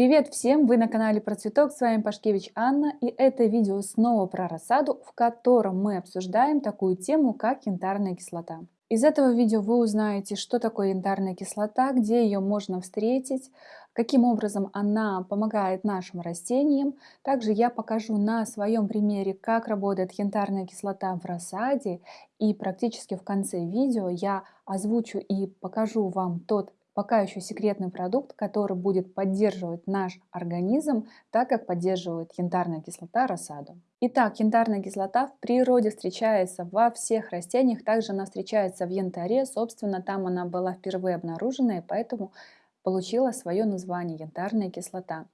Привет всем! Вы на канале Про Цветок, с вами Пашкевич Анна и это видео снова про рассаду, в котором мы обсуждаем такую тему, как янтарная кислота. Из этого видео вы узнаете, что такое янтарная кислота, где ее можно встретить, каким образом она помогает нашим растениям. Также я покажу на своем примере, как работает янтарная кислота в рассаде и практически в конце видео я озвучу и покажу вам тот пока еще секретный продукт, который будет поддерживать наш организм, так как поддерживает янтарная кислота рассаду. Итак, янтарная кислота в природе встречается во всех растениях, также она встречается в янтаре, собственно, там она была впервые обнаружена, и поэтому получила свое название янтарная кислота.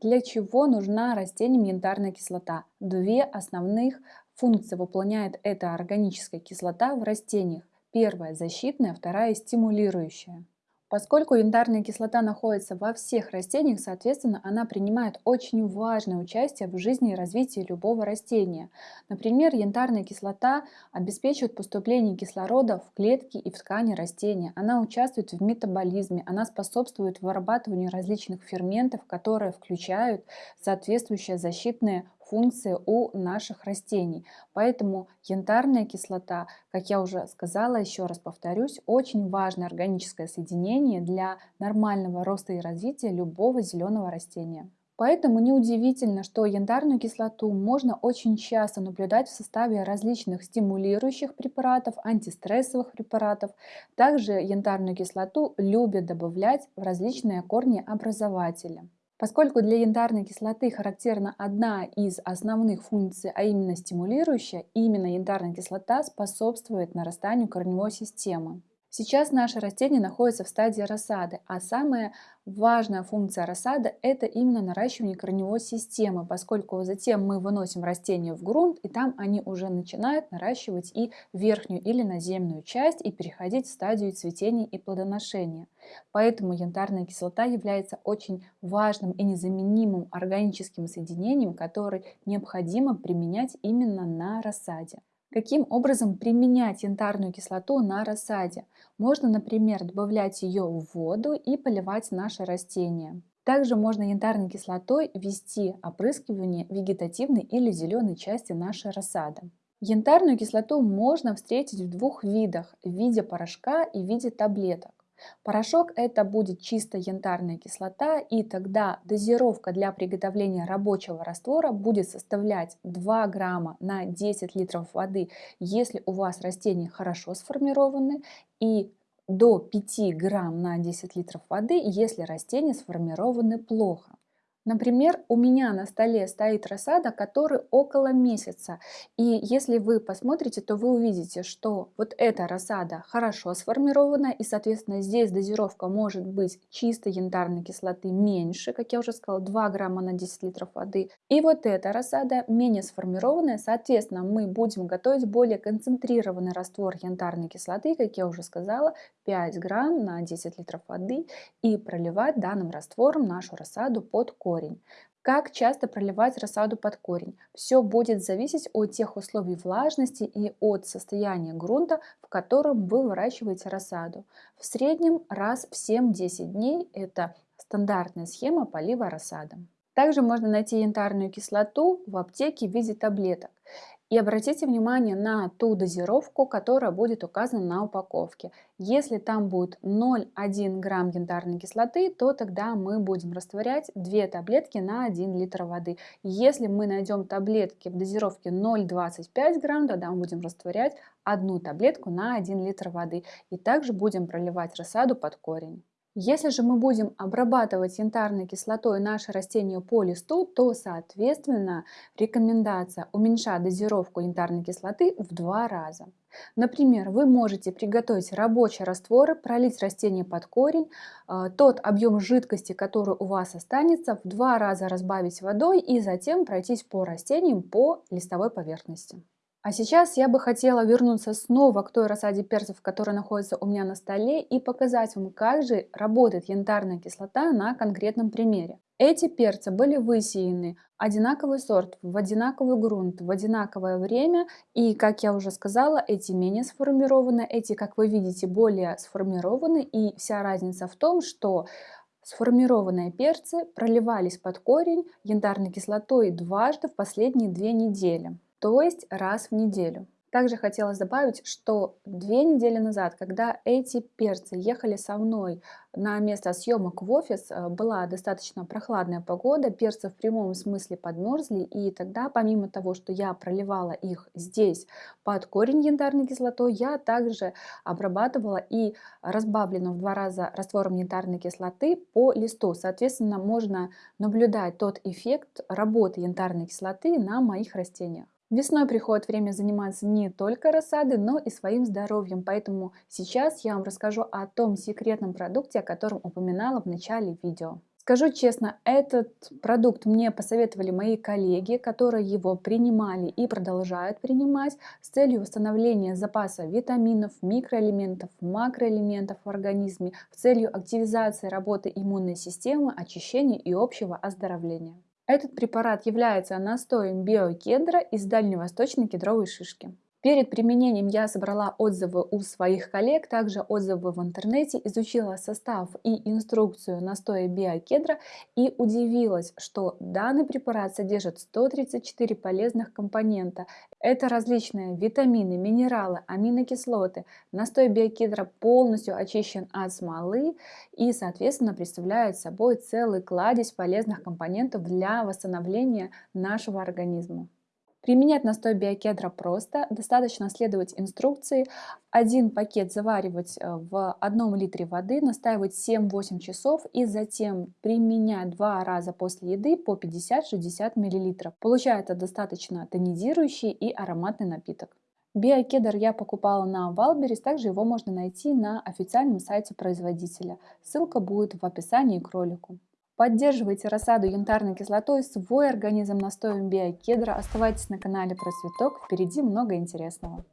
Для чего нужна растениям янтарная кислота? Две основных функции выполняет эта органическая кислота в растениях. Первая защитная, вторая стимулирующая. Поскольку янтарная кислота находится во всех растениях, соответственно, она принимает очень важное участие в жизни и развитии любого растения. Например, янтарная кислота обеспечивает поступление кислорода в клетки и в ткани растения. Она участвует в метаболизме, она способствует вырабатыванию различных ферментов, которые включают соответствующие защитные функции у наших растений. Поэтому янтарная кислота, как я уже сказала, еще раз повторюсь, очень важное органическое соединение для нормального роста и развития любого зеленого растения. Поэтому неудивительно, что янтарную кислоту можно очень часто наблюдать в составе различных стимулирующих препаратов, антистрессовых препаратов. Также янтарную кислоту любят добавлять в различные корнеобразователи. Поскольку для янтарной кислоты характерна одна из основных функций, а именно стимулирующая, именно янтарная кислота способствует нарастанию корневой системы. Сейчас наше растение находится в стадии рассады, а самая важная функция рассады – это именно наращивание корневой системы, поскольку затем мы выносим растения в грунт, и там они уже начинают наращивать и верхнюю или наземную часть и переходить в стадию цветения и плодоношения. Поэтому янтарная кислота является очень важным и незаменимым органическим соединением, который необходимо применять именно на рассаде. Каким образом применять янтарную кислоту на рассаде? Можно, например, добавлять ее в воду и поливать наши растения. Также можно янтарной кислотой ввести опрыскивание вегетативной или зеленой части нашей рассады. Янтарную кислоту можно встретить в двух видах – в виде порошка и в виде таблеток. Порошок это будет чисто янтарная кислота, и тогда дозировка для приготовления рабочего раствора будет составлять 2 грамма на 10 литров воды, если у вас растения хорошо сформированы, и до 5 грамм на 10 литров воды, если растения сформированы плохо. Например, у меня на столе стоит рассада, который около месяца. И если вы посмотрите, то вы увидите, что вот эта рассада хорошо сформирована, и, соответственно, здесь дозировка может быть чистой янтарной кислоты меньше, как я уже сказала, 2 грамма на 10 литров воды. И вот эта рассада менее сформированная, соответственно, мы будем готовить более концентрированный раствор янтарной кислоты, как я уже сказала, 5 грамм на 10 литров воды, и проливать данным раствором нашу рассаду под корень корень. Как часто проливать рассаду под корень? Все будет зависеть от тех условий влажности и от состояния грунта, в котором вы выращиваете рассаду. В среднем раз в 7-10 дней это стандартная схема полива рассады. Также можно найти янтарную кислоту в аптеке в виде таблеток. И обратите внимание на ту дозировку, которая будет указана на упаковке. Если там будет 0,1 грамм янтарной кислоты, то тогда мы будем растворять 2 таблетки на 1 литр воды. Если мы найдем таблетки в дозировке 0,25 грамм, тогда мы будем растворять одну таблетку на 1 литр воды. И также будем проливать рассаду под корень. Если же мы будем обрабатывать янтарной кислотой наше растение по листу, то, соответственно, рекомендация уменьшать дозировку янтарной кислоты в два раза. Например, вы можете приготовить рабочий раствор, пролить растение под корень, э, тот объем жидкости, который у вас останется, в два раза разбавить водой и затем пройтись по растениям по листовой поверхности. А сейчас я бы хотела вернуться снова к той рассаде перцев, которая находится у меня на столе, и показать вам, как же работает янтарная кислота на конкретном примере. Эти перцы были высеяны одинаковый сорт, в одинаковый грунт, в одинаковое время. И, как я уже сказала, эти менее сформированы, эти, как вы видите, более сформированы. И вся разница в том, что Сформированные перцы проливались под корень янтарной кислотой дважды в последние две недели, то есть раз в неделю. Также хотелось добавить, что две недели назад, когда эти перцы ехали со мной на место съемок в офис, э, была достаточно прохладная погода, перцы в прямом смысле подмерзли, и тогда помимо того, что я проливала их здесь под корень янтарной кислотой, я также обрабатывала и разбавленную в два раза раствором янтарной кислоты по листу. Соответственно, можно наблюдать тот эффект работы янтарной кислоты на моих растениях. Весной приходит время заниматься не только рассадой, но и своим здоровьем, поэтому сейчас я вам расскажу о том секретном продукте, о котором упоминала в начале видео. Скажу честно, этот продукт мне посоветовали мои коллеги, которые его принимали и продолжают принимать с целью восстановления запаса витаминов, микроэлементов, макроэлементов в организме, с целью активизации работы иммунной системы, очищения и общего оздоровления. Этот препарат является настоем биокедра из дальневосточной кедровой шишки. Перед применением я собрала отзывы у своих коллег, также отзывы в интернете, изучила состав и инструкцию настоя биокедра и удивилась, что данный препарат содержит 134 полезных компонента. Это различные витамины, минералы, аминокислоты. Настой биокедра полностью очищен от смолы и, соответственно, представляет собой целый кладезь полезных компонентов для восстановления нашего организма. Применять настой биокедра просто, достаточно следовать инструкции. Один пакет заваривать э, в одном литре воды, настаивать 7-8 часов и затем применять два раза после еды по 50-60 мл. Получается достаточно тонизирующий и ароматный напиток. Биокедр я покупала на Валберис, также его можно найти на официальном сайте производителя. Ссылка будет в описании к ролику. Поддерживайте рассаду янтарной кислотой, свой организм настоем биокедра. Оставайтесь на канале про цветок, впереди много интересного.